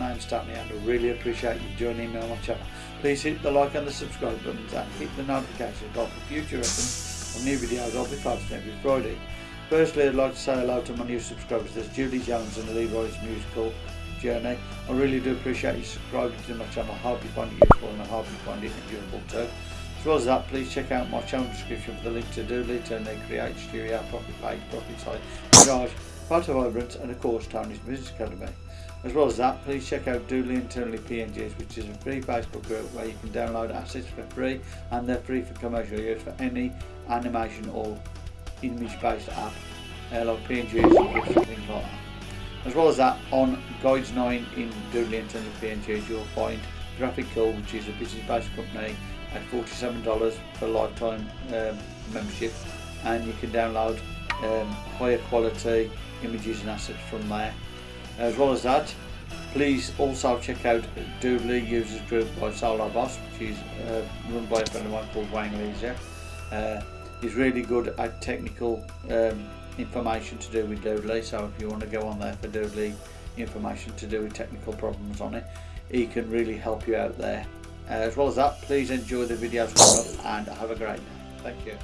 name's Stanley and I really appreciate you joining me on my channel. Please hit the like and the subscribe buttons and hit the notification bell for future reference of new videos I'll be posting every Friday. Firstly, I'd like to say hello to my new subscribers. There's Julie Jones and Leroy's musical journey. I really do appreciate you subscribing to my channel. I hope you find it useful and I hope you find it enjoyable too. As well as that, please check out my channel description for the link to Doodly, Toonly Create, Studio, Profit Page, Profit Site, Garage, Photo Vibrant and of course Tony's Business Academy. As well as that, please check out Doodly Internally PNGs, which is a free Facebook group where you can download assets for free and they're free for commercial use for any animation or image-based app, like PNGs or things like that. As well as that, on Guides 9 in Doodly Internally PNGs, you'll find Graphical, which is a business-based company, at $47 for lifetime um, membership, and you can download um, higher quality images and assets from there. As well as that, please also check out Doodly Users Group by Solar Boss, which is uh, run by a friend of mine called Wayne Leisure. Uh, he's really good at technical um, information to do with Doodly, so if you want to go on there for Doodly information to do with technical problems on it, he can really help you out there. Uh, as well as that, please enjoy the videos and have a great day. Thank you.